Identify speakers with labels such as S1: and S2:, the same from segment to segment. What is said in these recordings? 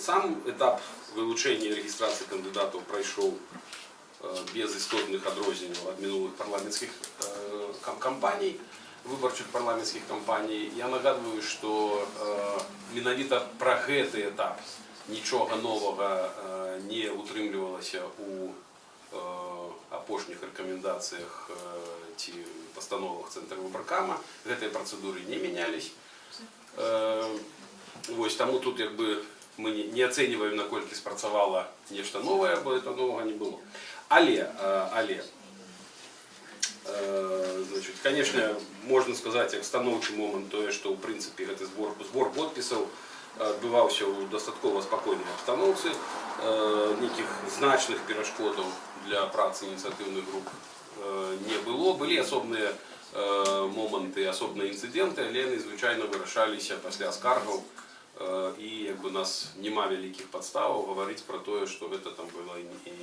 S1: Сам этап вилучення реєстрації кандидатів пройшов е, без істотних адрозненняў ад мінулых парламенцкіх е, кам- кампаній, выбарчых парламенцкіх кампаній. Я нагадваю, што е, менавіта пра гэты этап нічога новага е, не утрымлівалася у э, апошніх рэкамендацыях э, ці пастановах цэнтра выбаркама гэтыя працэдуры не мянялись Э, вось таму тут як бы мы не, не ацэньваем наколькі спрацавала нешта новае бо это новага не было але э, але э, значит конечно можна сказаць як станоўчы момант тое што ў прынцыпе гэты збор збор подпісаў адбываўся ў дастаткова спакойнай абстаноўцы э, нейкіх значных перашкодаў для працы ініцыятыўных груп э, не было былі асобныя э, моманты асобныя інцыдэнты але яны звычайна вырашаліся пасля скаргаў э, і як бы у нас няма вялікіх падставаў гаварыць пра тое што гэта там было і, і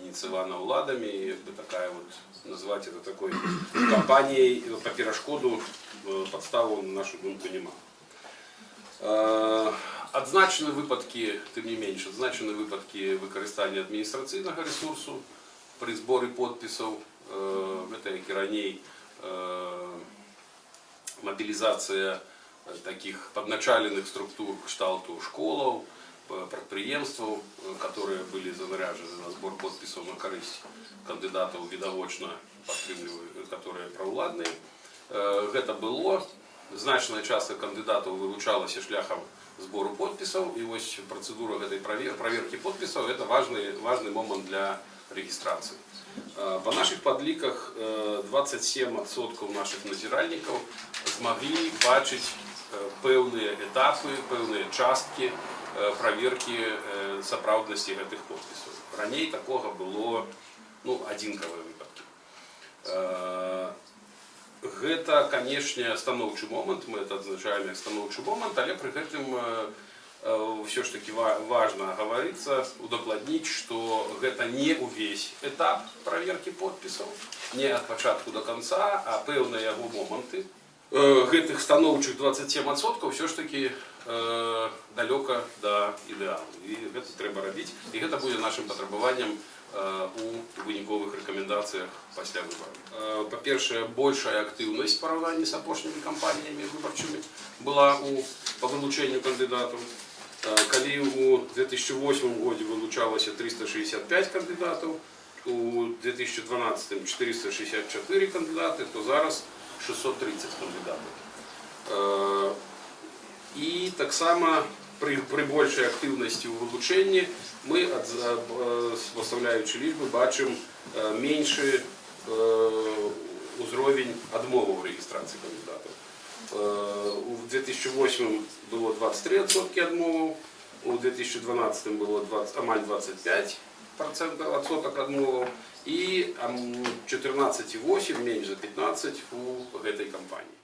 S1: ініцыявана ўладамі і як бы такая вот назваць это такой кампаніяй па перашкоду э, падставу на нашу думку няма Э, Адзначаны выпадкі, тым не менш, адзначаны выпадкі выкарыстання адміністрацыйнага ресурсу пры зборы подпісаў. Э, Гэта як і раней э, мабілізацыя э, таких падначаленых структур кшталту школаў, э, прадпрыемстваў, э, которые былі занаряджаны на збор подпісаў на карысць кандыдатаў відавочна падтрымліваюць, которые праўладныя. Э, Гэта было значная частка кандыдатаў вылучалася шляхам збору подпісаў і вось працэдура гэтай правер, праверкі подпісаў это важны важны момант для рэгістрацыі. Э, Па нашых падліках э, 27% наших назіральнікаў змаглі бачыць э, пэўныя этапы, пэўныя часткі э, праверкі э, сапраўднасці гэтых подпісаў. Раней такога было ну, адзінкавыя выпадкі. Э, Гэта, канешне, станоўчы момант, мы это адзначаем як станоўчы момант, але пры гэтым ўсё ж таки ва- важна гаварыцца, удакладніць, што гэта не ўвесь этап праверкі подпісаў, не ад пачатку до конца, а пэўныя яго моманты. Э, Гэтых станоўчых 27% ўсё ж таки э, далёка да ідэалу. І гэта трэба рабіць. І гэта будзе нашым патрабаваннем э, у выніковых рэкамендацыях пасля выбараў. Э, Па-першае, большая актыўнасць у параўнанні з апошнімі кампаніямі выбарчымі была у па вылучэнню кандыдатаў. Э, Калі у 2008 годзе вылучалася 365 кандыдатаў, у 2012 464 кандыдаты, то зараз 630 кандыдатаў. Э, І таксама пры, пры большай актыўнасці ў вылучэнні мы ад, пастаўляючы лічбы бачым э, меншы э, узровень адмоваў рэгістрацыі кандыдатаў. Э, У 2008 было 23% адмоваў, у 2012 было 20, амаль 25 процентов адсотак адмоваў і ам, 14,8 менш за 15 у гэтай кампаніі.